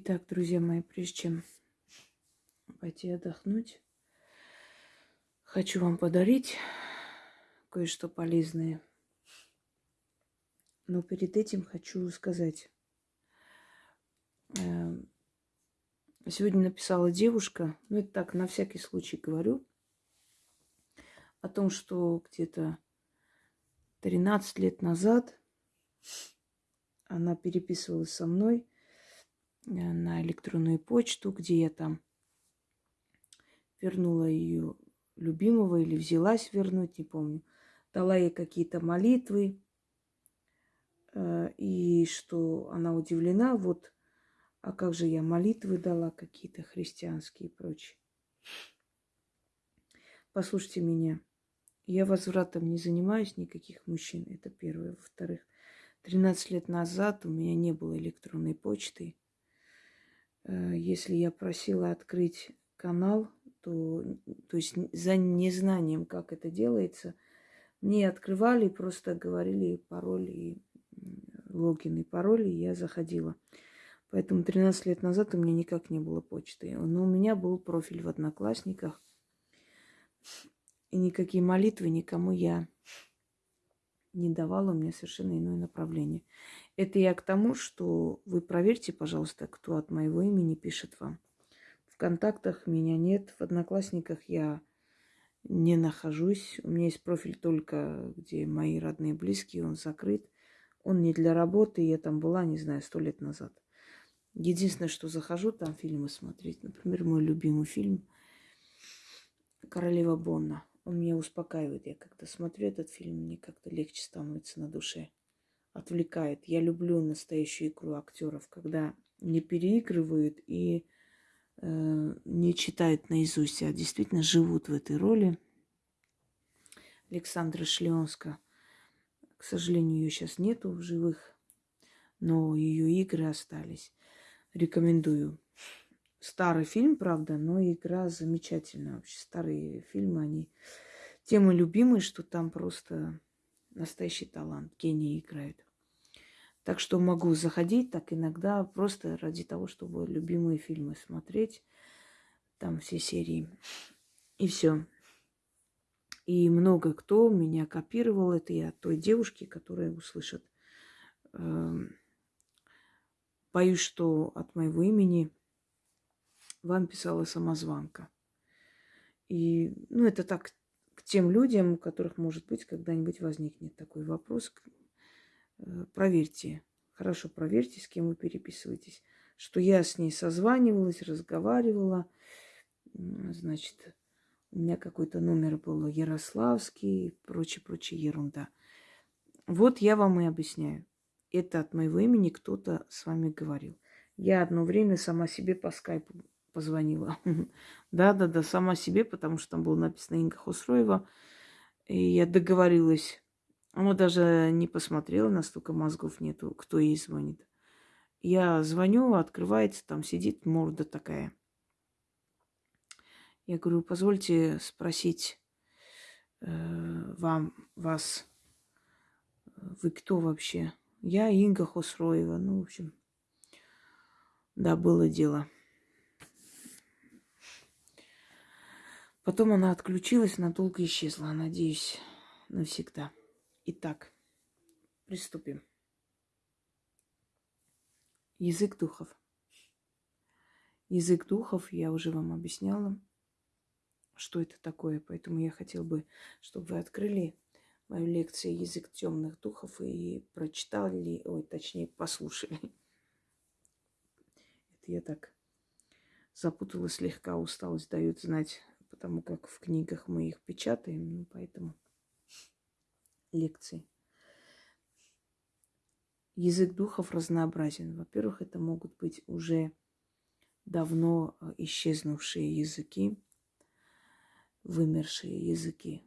Итак, друзья мои, прежде чем пойти отдохнуть, хочу вам подарить кое-что полезное. Но перед этим хочу сказать. Э, сегодня написала девушка, ну это так, на всякий случай говорю, о том, что где-то 13 лет назад она переписывалась со мной – на электронную почту, где я там вернула ее любимого или взялась вернуть, не помню. Дала ей какие-то молитвы, э, и что она удивлена, вот, а как же я молитвы дала какие-то христианские и прочее. Послушайте меня, я возвратом не занимаюсь никаких мужчин, это первое. Во-вторых, 13 лет назад у меня не было электронной почты – Э, если я просила открыть канал, то, то есть за незнанием, как это делается, мне открывали, просто говорили пароль и логин и пароль, и я заходила. Поэтому 13 лет назад у меня никак не было почты. Но у меня был профиль в Одноклассниках. И никакие молитвы никому я не давала, у меня совершенно иное направление. Это я к тому, что вы проверьте, пожалуйста, кто от моего имени пишет вам. В контактах меня нет, в Одноклассниках я не нахожусь. У меня есть профиль только, где мои родные близкие, он закрыт. Он не для работы, я там была, не знаю, сто лет назад. Единственное, что захожу там фильмы смотреть. Например, мой любимый фильм «Королева Бонна». Он меня успокаивает. Я когда смотрю этот фильм, мне как-то легче становится на душе отвлекает. Я люблю настоящую игру актеров, когда не переигрывают и э, не читают наизусть, а действительно живут в этой роли. Александра Шлеонска. К сожалению, ее сейчас нету в живых, но ее игры остались. Рекомендую. Старый фильм, правда, но игра замечательная. Вообще старые фильмы, они темы любимые, что там просто настоящий талант, гений играет. Так что могу заходить так иногда просто ради того, чтобы любимые фильмы смотреть. Там все серии. И все. И много кто меня копировал. Это я той девушки, которая услышит. Эм, боюсь, что от моего имени вам писала самозванка. И, ну, это так к тем людям, у которых, может быть, когда-нибудь возникнет такой вопрос, Э, проверьте, хорошо проверьте, с кем вы переписываетесь, что я с ней созванивалась, разговаривала, значит, у меня какой-то номер был Ярославский, прочее, прочее ерунда. Вот я вам и объясняю. Это от моего имени кто-то с вами говорил. Я одно время сама себе по скайпу позвонила. Да-да-да, сама себе, потому что там было написано Инга Хосроева. И я договорилась она даже не посмотрела, настолько мозгов нету, кто ей звонит. Я звоню, открывается, там сидит морда такая. Я говорю, позвольте спросить э, вам, вас, вы кто вообще? Я Инга Хосроева. Ну, в общем, да, было дело. Потом она отключилась, надолго исчезла, надеюсь, навсегда. Итак, приступим. Язык духов. Язык духов, я уже вам объясняла, что это такое. Поэтому я хотела бы, чтобы вы открыли мою лекцию «Язык темных духов» и прочитали, ой, точнее, послушали. Это я так запуталась слегка, усталость дает знать, потому как в книгах мы их печатаем, ну, поэтому лекции. Язык духов разнообразен. Во-первых, это могут быть уже давно э, исчезнувшие языки, вымершие языки.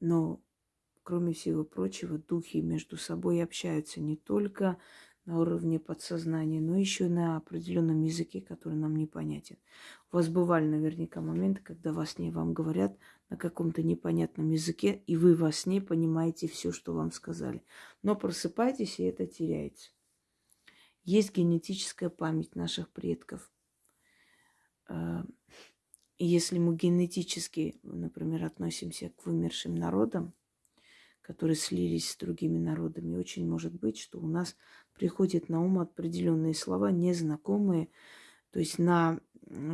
Но, кроме всего прочего, духи между собой общаются не только на уровне подсознания, но еще на определенном языке, который нам непонятен. У вас бывали наверняка моменты, когда во сне вам говорят на каком-то непонятном языке, и вы во сне понимаете все, что вам сказали. Но просыпайтесь, и это теряется. Есть генетическая память наших предков. А, если мы генетически, например, относимся к вымершим народам, которые слились с другими народами, очень может быть, что у нас приходят на ум определенные слова, незнакомые, то есть на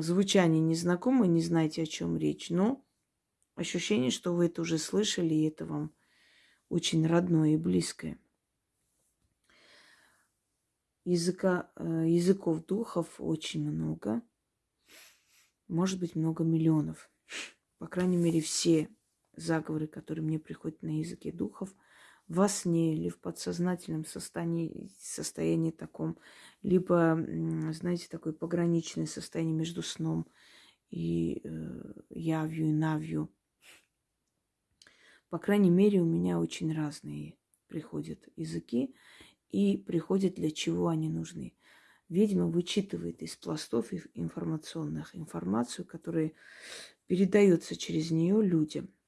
звучание незнакомое, не знаете, о чем речь, но ощущение, что вы это уже слышали, и это вам очень родное и близкое. Языка, э, языков духов очень много. Может быть, много миллионов. По крайней мере, все заговоры, которые мне приходят на языке духов, во сне или в подсознательном состоянии, состоянии таком, либо, знаете, такое пограничное состояние между сном и э, явью, и навью. По крайней мере, у меня очень разные приходят языки и приходят для чего они нужны. Ведьма вычитывает из пластов информационных информацию, которая передается через нее людям –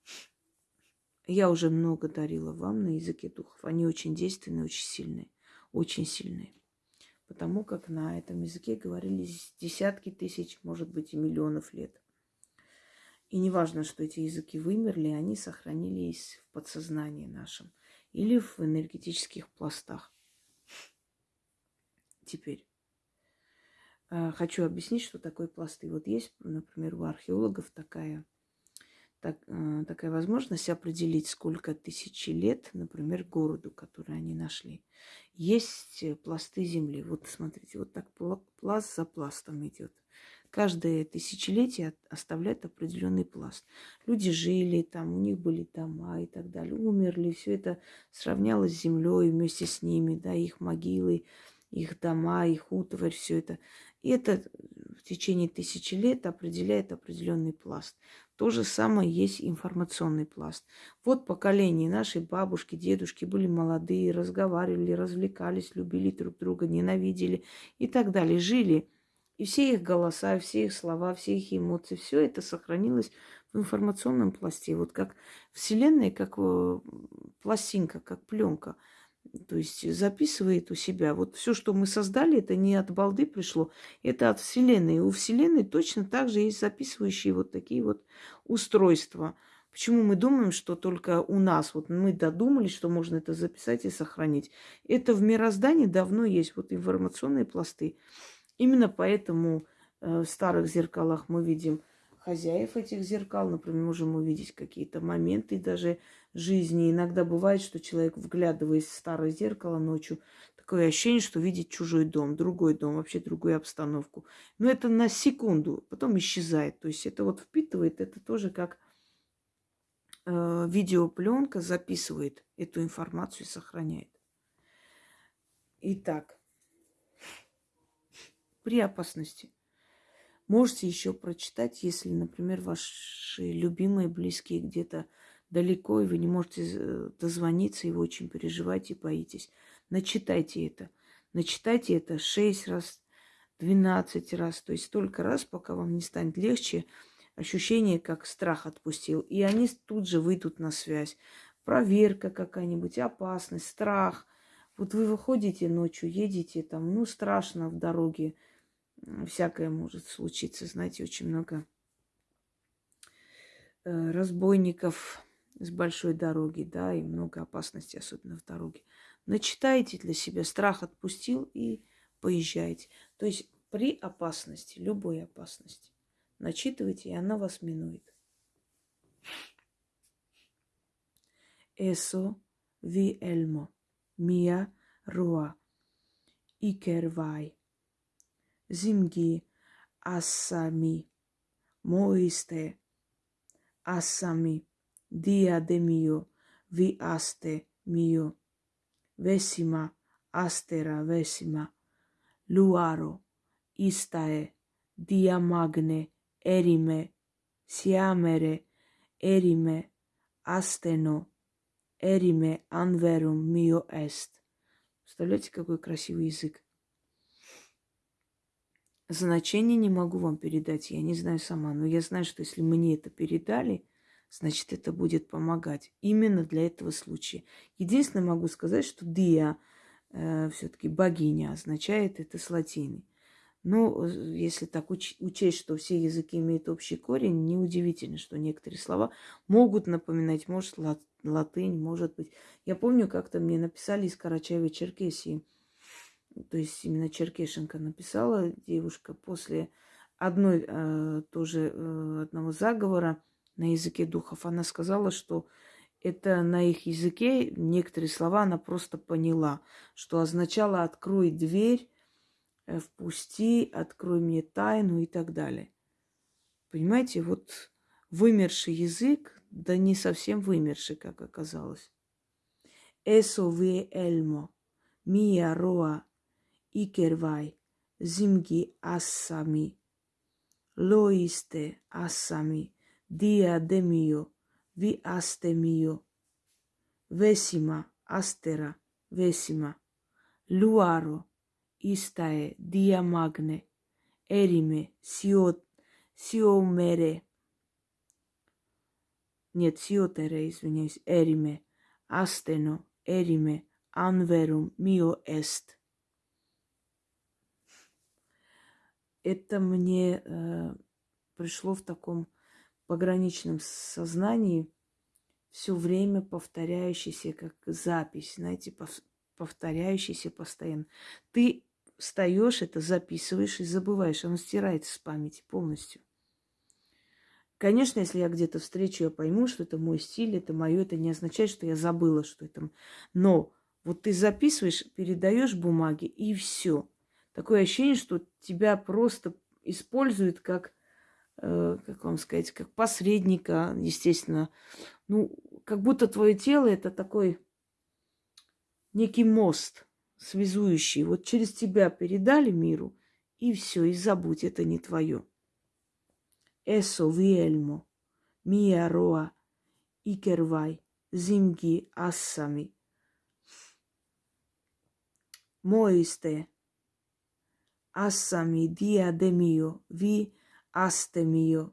я уже много дарила вам на языке духов. Они очень действенные, очень сильные. Очень сильные. Потому как на этом языке говорили десятки тысяч, может быть, и миллионов лет. И не важно, что эти языки вымерли, они сохранились в подсознании нашем или в энергетических пластах. Теперь э, хочу объяснить, что такое пласты. Вот есть, например, у археологов такая так, э, такая возможность определить, сколько тысячи лет, например, городу, который они нашли. Есть э, пласты земли. Вот смотрите, вот так пласт за пластом идет. Каждое тысячелетие оставляет определенный пласт. Люди жили там, у них были дома и так далее, умерли, все это сравнялось с землей вместе с ними, да, их могилы, их дома, их утварь, все это. И это течение тысячи лет определяет определенный пласт. То же самое есть информационный пласт. Вот поколение нашей бабушки, дедушки были молодые, разговаривали, развлекались, любили друг друга, ненавидели и так далее, жили. И все их голоса, все их слова, все их эмоции, все это сохранилось в информационном пласте. Вот как Вселенная, как э, пластинка, как пленка – то есть записывает у себя. Вот все, что мы создали, это не от балды пришло, это от Вселенной. И у Вселенной точно так же есть записывающие вот такие вот устройства. Почему мы думаем, что только у нас, вот мы додумались, что можно это записать и сохранить. Это в мироздании давно есть, вот информационные пласты. Именно поэтому э, в старых зеркалах мы видим хозяев этих зеркал. Например, можем увидеть какие-то моменты даже жизни. Иногда бывает, что человек, вглядываясь в старое зеркало ночью, такое ощущение, что видит чужой дом, другой дом, вообще другую обстановку. Но это на секунду, потом исчезает. То есть это вот впитывает, это тоже как э, видеопленка записывает эту информацию и сохраняет. Итак, при опасности – Можете еще прочитать, если, например, ваши любимые, близкие где-то далеко, и вы не можете э, дозвониться, и вы очень переживаете и боитесь. Начитайте это. Начитайте это 6 раз, 12 раз, то есть столько раз, пока вам не станет легче, ощущение, как страх отпустил. И они тут же выйдут на связь. Проверка какая-нибудь, опасность, страх. Вот вы выходите ночью, едете там, ну, страшно в дороге, всякое может случиться. Знаете, очень много э, разбойников с большой дороги, да, и много опасностей, особенно в дороге. Начитайте для себя, страх отпустил и поезжайте. То есть при опасности, любой опасности, начитывайте, и она вас минует. Eso vi elmo, mia rua, ikervai moiste asami dia de mio vi aste mio vesima astera vesima luaro istae dia magne erime siamere erime asteno эрime анверум мио эст. Представляете, какой красивый язык. Значение не могу вам передать, я не знаю сама, но я знаю, что если мне это передали, значит, это будет помогать именно для этого случая. Единственное могу сказать, что Диа э, все-таки богиня означает это с латины. Ну, если так уч- учесть, что все языки имеют общий корень, неудивительно, что некоторые слова могут напоминать, может, лат- латынь, может быть. Я помню, как-то мне написали из Карачаева-Черкесии, то есть именно Черкешенко написала девушка после одной э, тоже э, одного заговора на языке духов. Она сказала, что это на их языке некоторые слова она просто поняла, что означало «открой дверь», Э, впусти, открой мне тайну и так далее. Понимаете, вот вымерший язык, да не совсем вымерший, как оказалось. Эсо ви эльмо, мия роа, икервай, зимги ассами, лоисте ассами, диа демио, ви асте мио, весима, астера, весима, луаро, Истае, диамагне, эриме, сио, сиомере. Нет, сиотере, извиняюсь, эриме, астено, эриме, анверум, мио эст. Это мне э, пришло в таком пограничном сознании, все время повторяющийся как запись, знаете, повторяющийся постоянно. Ты встаешь, это записываешь и забываешь. Оно стирается с памяти полностью. Конечно, если я где-то встречу, я пойму, что это мой стиль, это мое, это не означает, что я забыла, что это. Но вот ты записываешь, передаешь бумаги, и все. Такое ощущение, что тебя просто используют как, э, как вам сказать, как посредника, естественно. Ну, как будто твое тело это такой некий мост – связующий. Вот через тебя передали миру, и все, и забудь, это не твое. Эсо виэльмо, мия ассами диадемио, ви астемио,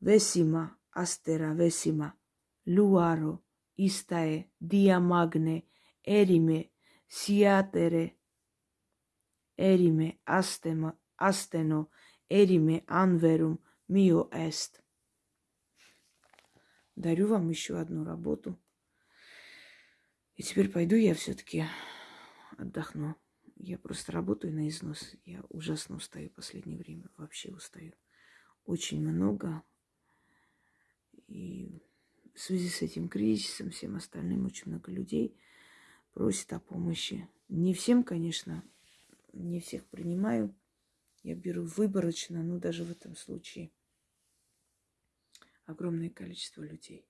весима, астера весима, луаро, истае, диамагне, эриме, Сиатере, эриме астема, астено, эриме анверум, мио эст. Дарю вам еще одну работу. И теперь пойду я все-таки отдохну. Я просто работаю на износ. Я ужасно устаю в последнее время. Вообще устаю. Очень много. И в связи с этим кризисом, всем остальным, очень много людей – просит о помощи. Не всем, конечно, не всех принимаю. Я беру выборочно, но даже в этом случае огромное количество людей.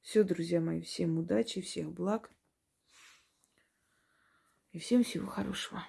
Все, друзья мои, всем удачи, всех благ и всем всего хорошего.